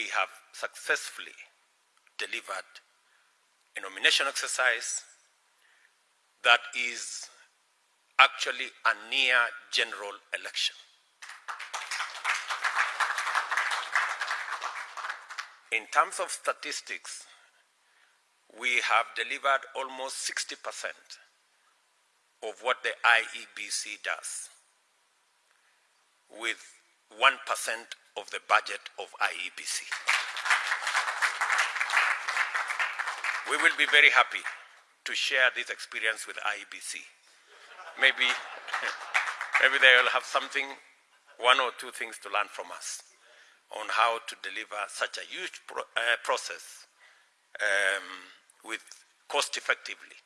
we have successfully delivered a nomination exercise that is actually a near general election. In terms of statistics, we have delivered almost 60% of what the IEBC does with 1% of the budget of IEBC. We will be very happy to share this experience with IEBC. Maybe, maybe they will have something, one or two things to learn from us on how to deliver such a huge pro uh, process um, with cost effectively.